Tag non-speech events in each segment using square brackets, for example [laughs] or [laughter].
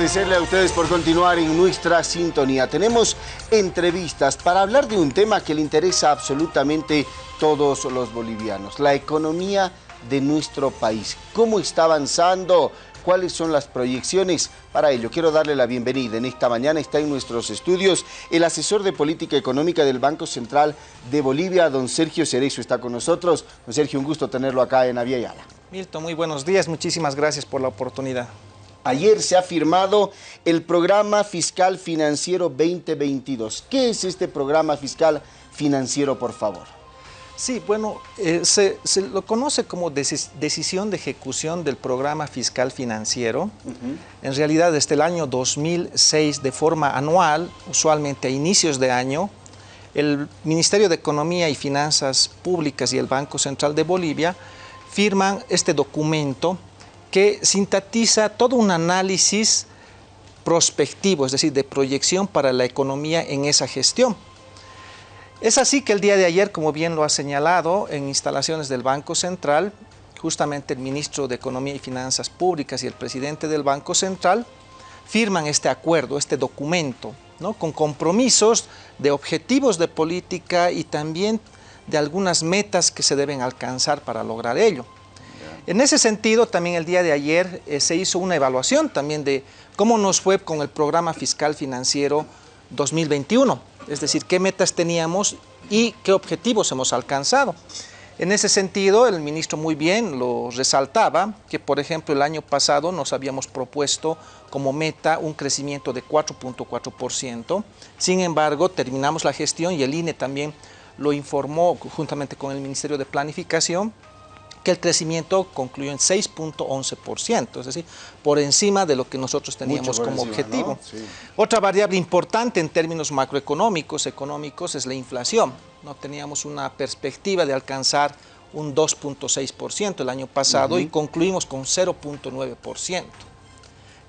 agradecerle a ustedes por continuar en nuestra sintonía. Tenemos entrevistas para hablar de un tema que le interesa absolutamente todos los bolivianos, la economía de nuestro país. ¿Cómo está avanzando? ¿Cuáles son las proyecciones? Para ello, quiero darle la bienvenida. En esta mañana está en nuestros estudios el asesor de política económica del Banco Central de Bolivia, don Sergio Cerezo, está con nosotros. Don Sergio, un gusto tenerlo acá en Aviala. Milton, muy buenos días. Muchísimas gracias por la oportunidad. Ayer se ha firmado el Programa Fiscal Financiero 2022. ¿Qué es este Programa Fiscal Financiero, por favor? Sí, bueno, eh, se, lo conoce como decisión de ejecución del Programa Fiscal Financiero. En realidad, desde el año 2006, de forma anual, usualmente a inicios de año, el Ministerio de Economía y Finanzas Públicas y el Banco Central de Bolivia firman este documento que sintetiza todo un análisis prospectivo, es decir, de proyección para la economía en esa gestión. Es así que el día de ayer, como bien lo ha señalado, en instalaciones del Banco Central, justamente el ministro de Economía y Finanzas Públicas y el presidente del Banco Central firman este acuerdo, este documento, ¿no? con compromisos de objetivos de política y también de algunas metas que se deben alcanzar para lograr ello. En ese sentido, también el día de ayer eh, se hizo una evaluación también de cómo nos fue con el programa fiscal financiero 2021, es decir, qué metas teníamos y qué objetivos hemos alcanzado. En ese sentido, el ministro muy bien lo resaltaba, que por ejemplo el año pasado nos habíamos propuesto como meta un crecimiento de 4.4%, sin embargo terminamos la gestión y el INE también lo informó juntamente con el Ministerio de Planificación, que el crecimiento concluyó en 6.11%, es decir, por encima de lo que nosotros teníamos como objetivo. Otra variable importante en términos macroeconómicos, económicos, es la inflación. No teníamos una perspectiva de alcanzar un 2.6% el año pasado y concluimos con 0.9%.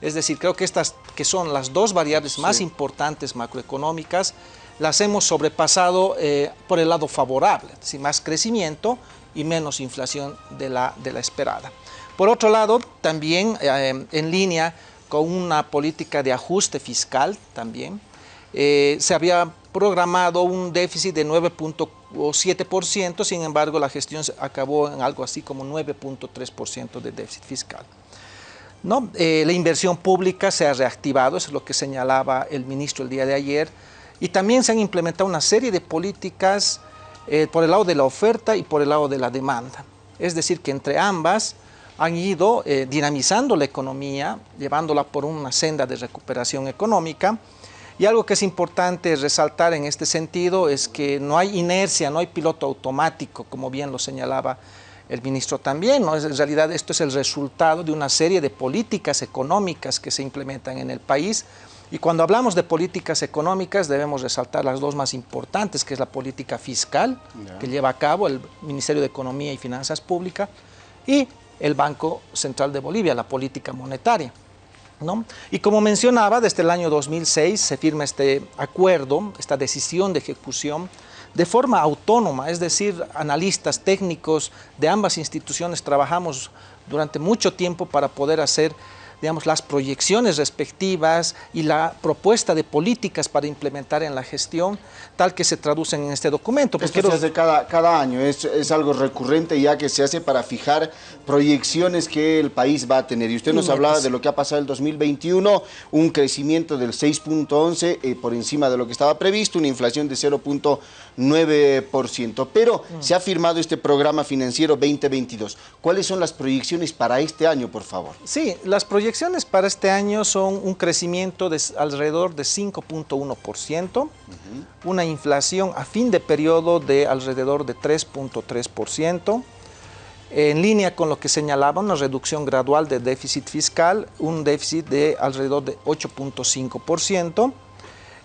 Es decir, creo que estas que son las dos variables más importantes macroeconómicas, las hemos sobrepasado eh, por el lado favorable, es decir, más crecimiento y menos inflación de la, de la esperada. Por otro lado, también eh, en línea con una política de ajuste fiscal también, eh, se había programado un déficit de 9.7%, sin embargo la gestión acabó en algo así como 9.3% de déficit fiscal. ¿No? Eh, la inversión pública se ha reactivado, eso es lo que señalaba el ministro el día de ayer, y también se han implementado una serie de políticas eh, por el lado de la oferta y por el lado de la demanda. Es decir, que entre ambas han ido eh, dinamizando la economía, llevándola por una senda de recuperación económica. Y algo que es importante resaltar en este sentido es que no hay inercia, no hay piloto automático, como bien lo señalaba el ministro también. ¿no? En realidad esto es el resultado de una serie de políticas económicas que se implementan en el país, y cuando hablamos de políticas económicas debemos resaltar las dos más importantes, que es la política fiscal, que lleva a cabo el Ministerio de Economía y Finanzas Públicas, y el Banco Central de Bolivia, la política monetaria. ¿no? Y como mencionaba, desde el año 2006 se firma este acuerdo, esta decisión de ejecución, de forma autónoma, es decir, analistas técnicos de ambas instituciones trabajamos durante mucho tiempo para poder hacer digamos, las proyecciones respectivas y la propuesta de políticas para implementar en la gestión, tal que se traducen en este documento. Pues Esto se hace cada, cada año, es, es, algo recurrente ya que se hace para fijar proyecciones que el país va a tener. Y usted nos hablaba de lo que ha pasado el 2021, un crecimiento del 6.11 eh, por encima de lo que estaba previsto, una inflación de 0.9%. Pero mm. se ha firmado este programa financiero 2022. ¿Cuáles son las proyecciones para este año, por favor? Sí, las proyecciones proyecciones para este año son un crecimiento de alrededor de 5.1%, una inflación a fin de periodo de alrededor de 3.3%, en línea con lo que señalaba, una reducción gradual de déficit fiscal, un déficit de alrededor de 8.5%,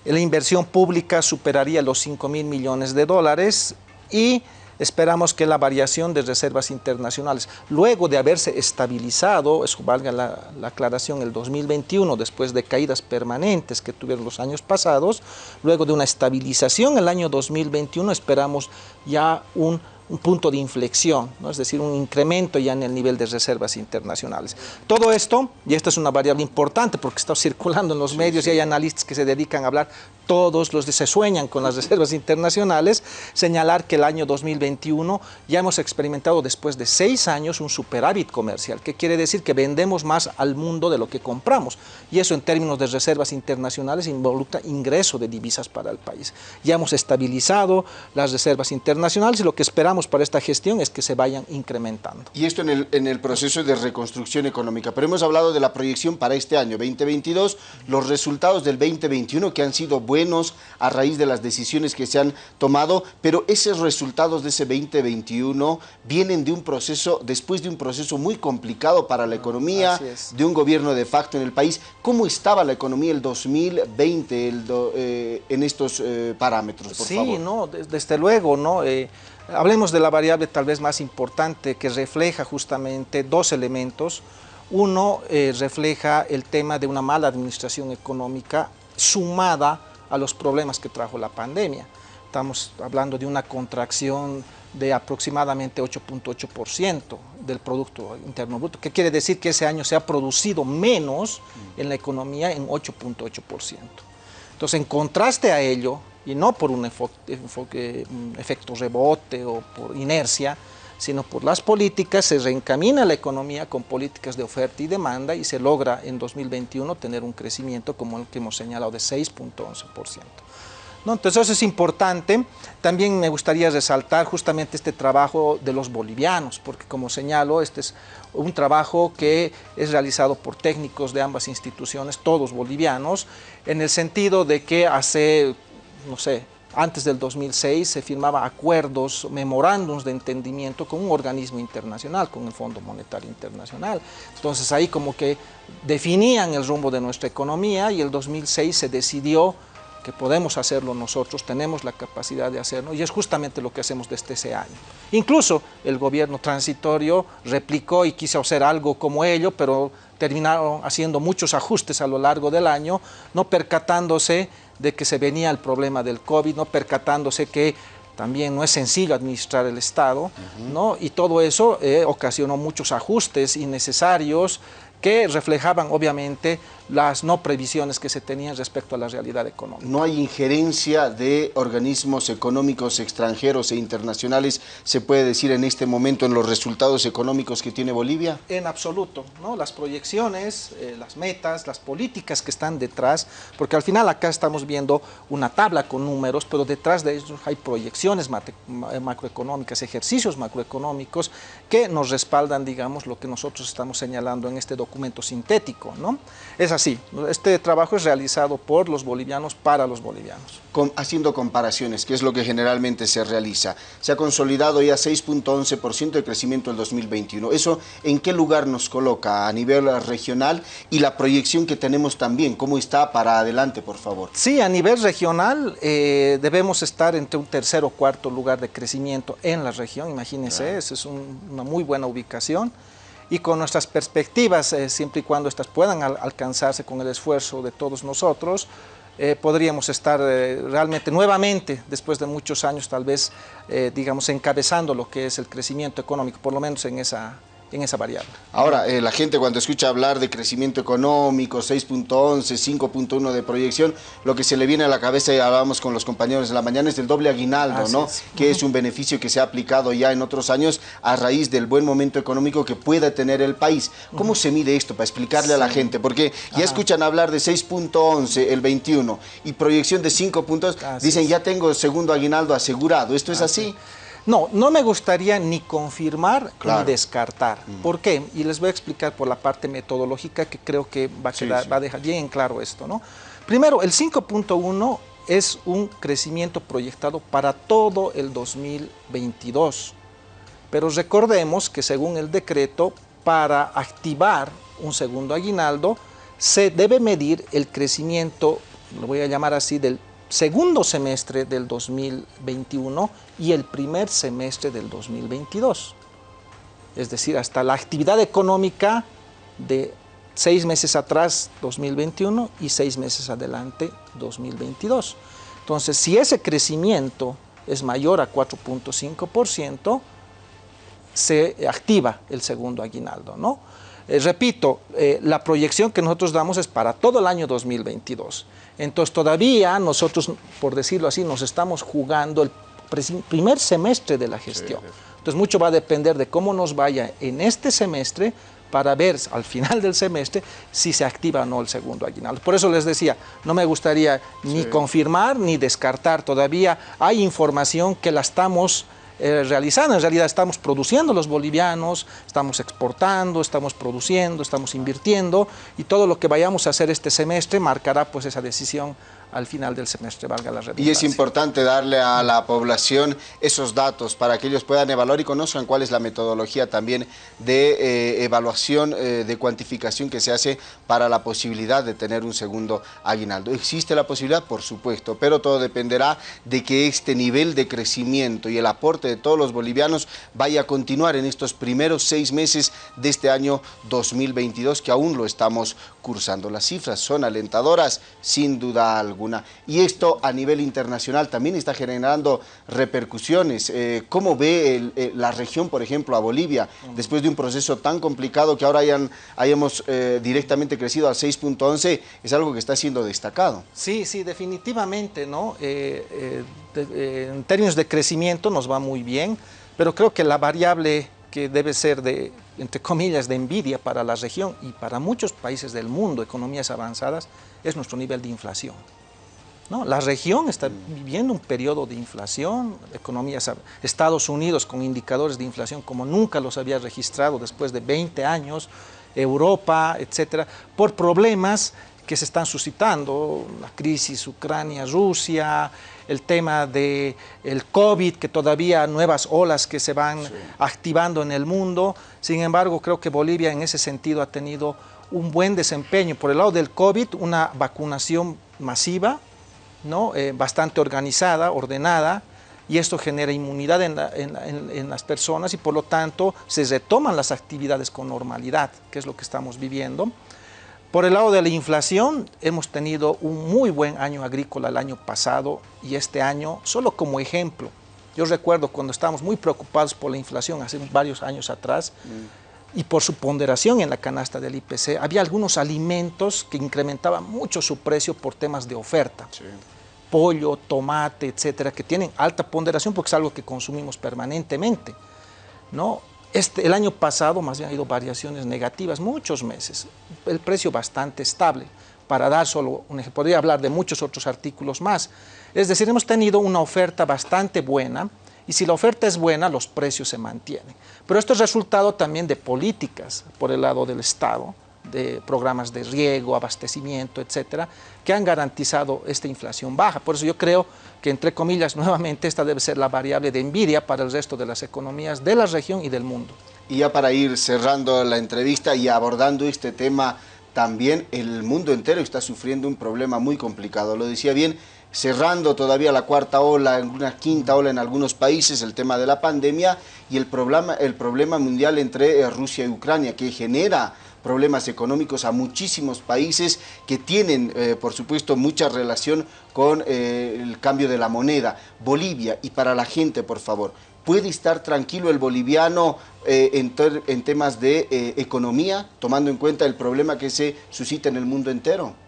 la inversión pública superaría los 5 mil millones de dólares y esperamos que la variación de reservas internacionales, luego de haberse estabilizado, eso valga la, aclaración, el 2021, después de caídas permanentes que tuvieron los años pasados, luego de una estabilización el año 2021, esperamos ya un un punto de inflexión, ¿no? es decir, un incremento ya en el nivel de reservas internacionales. Todo esto, y esta es una variable importante porque está [laughs] circulando en los medios y hay analistas que se dedican a hablar todos los que se sueñan con las [laughs] reservas internacionales, señalar que el año 2021 ya hemos experimentado después de seis años un superávit comercial, que quiere decir que vendemos más al mundo de lo que compramos. Y eso en términos de reservas internacionales involucra ingreso de divisas para el país. Ya hemos estabilizado las reservas internacionales y lo que esperamos para esta gestión es que se vayan incrementando. Y esto en el, en el proceso de reconstrucción económica, pero hemos hablado de la proyección para este año 2022, los resultados del 2021 que han sido buenos buenos a raíz de las decisiones que se han tomado, pero esos resultados de ese 2021 vienen de un proceso, después de un proceso muy complicado para la economía, de un gobierno de facto en el país. ¿Cómo estaba la economía el 2020 eh, en estos eh, parámetros, por sí, no, desde, luego, ¿no? Eh, hablemos de la variable tal vez más importante que refleja justamente dos elementos. Uno refleja el tema de una mala administración económica sumada a los problemas que trajo la pandemia. Estamos hablando de una contracción de aproximadamente 8.8% del Producto Interno Bruto, que quiere decir que ese año se ha producido menos en la economía en 8.8%. Entonces, en contraste a ello, y no por un, un efecto rebote o por inercia, sino por las políticas, se reencamina la economía con políticas de oferta y demanda y se logra en 2021 tener un crecimiento como el que hemos señalado de 6.11%. ¿No? Entonces eso es importante. También me gustaría resaltar justamente este trabajo de los bolivianos, porque como señalo, este es un trabajo que es realizado por técnicos de ambas instituciones, todos bolivianos, en el sentido de que hace, no sé, antes del 2006 se firmaba acuerdos, memorándums de entendimiento con un organismo internacional, con el Fondo Monetario Internacional. Entonces ahí como que definían el rumbo de nuestra economía y el 2006 se decidió que podemos hacerlo nosotros, tenemos la capacidad de hacerlo y es justamente lo que hacemos desde ese año. Incluso el gobierno transitorio replicó y quiso hacer algo como ello, pero terminaron haciendo muchos ajustes a lo largo del año, no percatándose de que se venía el problema del COVID, no percatándose que también no es sencillo administrar el Estado, ¿no? y todo eso eh, ocasionó muchos ajustes innecesarios que reflejaban obviamente las no previsiones que se tenían respecto a la realidad económica. ¿No hay injerencia de organismos económicos extranjeros e internacionales, se puede decir en este momento, en los resultados económicos que tiene Bolivia? En absoluto, ¿no? Las proyecciones, eh, las metas, las políticas que están detrás, porque al final acá estamos viendo una tabla con números, pero detrás de ellos hay proyecciones macroeconómicas, ejercicios macroeconómicos que nos respaldan, digamos, lo que nosotros estamos señalando en este documento sintético, ¿no? Así. Este trabajo es realizado por los bolivianos para los bolivianos. haciendo comparaciones, que es lo que generalmente se realiza. Se ha consolidado ya 6.11% de crecimiento en 2021. ¿Eso en qué lugar nos coloca a nivel regional y la proyección que tenemos también? ¿Cómo está para adelante, por favor? Sí, a nivel regional eh, debemos estar entre un tercer o cuarto lugar de crecimiento en la región. Imagínense, esa es una muy buena ubicación y con nuestras perspectivas, eh, siempre y cuando estas puedan alcanzarse con el esfuerzo de todos nosotros, eh, podríamos estar eh, realmente nuevamente, después de muchos años tal vez, digamos, encabezando lo que es el crecimiento económico, por lo menos en esa, en esa variable. Ahora, eh, la gente cuando escucha hablar de crecimiento económico, 6.11, 5.1 de proyección, lo que se le viene a la cabeza, y hablábamos con los compañeros de la mañana, es el doble aguinaldo, ¿no? Que es un beneficio que se ha aplicado ya en otros años a raíz del buen momento económico que pueda tener el país. ¿Cómo se mide esto para explicarle a la gente? Porque ya escuchan hablar de 6.11 el 21 y proyección de 5 puntos, dicen ya tengo segundo aguinaldo asegurado. ¿Esto es así? No, no me gustaría ni confirmar ni descartar. Mm. ¿Por qué? Y les voy a explicar por la parte metodológica que creo que va a, va a dejar bien claro esto. ¿no? Primero, el 5.1 es un crecimiento proyectado para todo el 2022. Pero recordemos que según el decreto, para activar un segundo aguinaldo, se debe medir el crecimiento, lo voy a llamar así, del segundo semestre del 2021 y el primer semestre del 2022. Es decir, hasta la actividad económica de seis meses atrás, 2021, y seis meses adelante, 2022. Entonces, si ese crecimiento es mayor a 4.5%, se activa el segundo aguinaldo, ¿no? Eh, repito, eh, la proyección que nosotros damos es para todo el año 2022. Entonces todavía nosotros, por decirlo así, nos estamos jugando el primer semestre de la gestión. Entonces mucho va a depender de cómo nos vaya en este semestre para ver al final del semestre si se activa o no el segundo aguinaldo. Por eso les decía, no me gustaría ni confirmar ni descartar todavía. Hay información que la estamos eh, realizando. En realidad estamos produciendo los bolivianos, estamos exportando, estamos produciendo, estamos invirtiendo y todo lo que vayamos a hacer este semestre marcará pues esa decisión al final del semestre, valga la redundancia. Y es importante darle a la población esos datos para que ellos puedan evaluar y conozcan cuál es la metodología también de eh, evaluación, eh, de cuantificación que se hace para la posibilidad de tener un segundo aguinaldo. ¿Existe la posibilidad? Por supuesto, pero todo dependerá de que este nivel de crecimiento y el aporte de todos los bolivianos vaya a continuar en estos primeros seis meses de este año 2022 que aún lo estamos cursando. Las cifras son alentadoras, sin duda alguna. Y esto a nivel internacional también está generando repercusiones. Eh, ¿Cómo ve eh, la región, por ejemplo, a Bolivia, después de un proceso tan complicado que ahora hayan, hayamos eh, directamente crecido al 6.11? Es algo que está siendo destacado. Sí, sí, definitivamente, ¿no? en términos de crecimiento nos va muy bien, pero creo que la variable que debe ser de, entre comillas, de envidia para la región y para muchos países del mundo, economías avanzadas, es nuestro nivel de inflación. La región está viviendo un periodo de inflación, economías, Estados Unidos con indicadores de inflación como nunca los había registrado después de 20 años, Europa, etcétera, por problemas que se están suscitando, la crisis Ucrania-Rusia, el tema del el COVID, que todavía nuevas olas que se van activando en el mundo. Sin embargo, creo que Bolivia en ese sentido ha tenido un buen desempeño. Por el lado del COVID, una vacunación masiva, Eh, bastante organizada, ordenada, y esto genera inmunidad en, las personas y por lo tanto se retoman las actividades con normalidad, que es lo que estamos viviendo. Por el lado de la inflación, hemos tenido un muy buen año agrícola el año pasado y este año, solo como ejemplo, yo recuerdo cuando estábamos muy preocupados por la inflación hace varios años atrás, y por su ponderación en la canasta del IPC, había algunos alimentos que incrementaban mucho su precio por temas de oferta pollo, tomate, etcétera, que tienen alta ponderación porque es algo que consumimos permanentemente. ¿no? Este, el año pasado más bien ha habido variaciones negativas, muchos meses, el precio bastante estable. Para dar solo un ejemplo, podría hablar de muchos otros artículos más. Es decir, hemos tenido una oferta bastante buena y si la oferta es buena, los precios se mantienen. Pero esto es resultado también de políticas por el lado del Estado, de programas de riego, abastecimiento, etcétera, que han garantizado esta inflación baja. Por eso yo creo que, entre comillas, [laughs] nuevamente esta debe ser la variable de envidia para el resto de las economías de la región y del mundo. Y ya para ir cerrando la entrevista y abordando este tema, también el mundo entero está sufriendo un problema muy complicado. Lo decía bien, cerrando todavía la cuarta ola, una quinta ola en algunos países, el tema de la pandemia y el problema, el problema mundial entre eh, Rusia y Ucrania, que genera problemas económicos a muchísimos países que tienen, eh, por supuesto, mucha relación con eh, el cambio de la moneda. Bolivia, y para la gente, por favor, ¿puede estar tranquilo el boliviano en, temas de economía, tomando en cuenta el problema que se suscita en el mundo entero?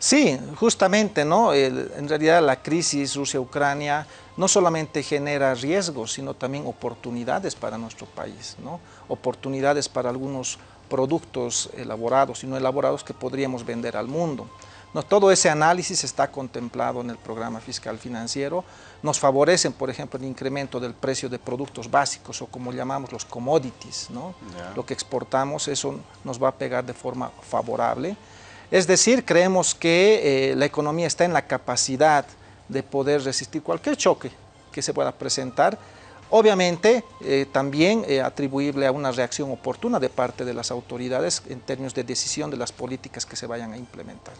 Sí, justamente, ¿no? en realidad la crisis Rusia-Ucrania no solamente genera riesgos, sino también oportunidades para nuestro país, ¿no? Oportunidades para algunos productos elaborados y no elaborados que podríamos vender al mundo. No, todo ese análisis está contemplado en el programa fiscal financiero. Nos favorecen, por ejemplo, el incremento del precio de productos básicos o como llamamos los commodities. ¿no? Lo que exportamos, eso nos va a pegar de forma favorable. Es decir, creemos que eh, la economía está en la capacidad de poder resistir cualquier choque que se pueda presentar Obviamente, eh, también eh, atribuible a una reacción oportuna de parte de las autoridades en términos de decisión de las políticas que se vayan a implementar.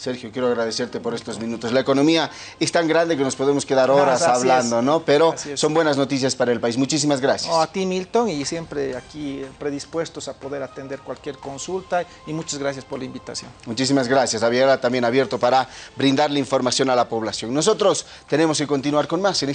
Sergio, quiero agradecerte por estos minutos. La economía es tan grande que nos podemos quedar horas hablando, ¿no? Pero son buenas noticias para el país. Muchísimas gracias. a ti, Milton, y siempre aquí predispuestos a poder atender cualquier consulta y muchas gracias por la invitación. Muchísimas gracias. Había también abierto para brindarle información a la población. Nosotros tenemos que continuar con más en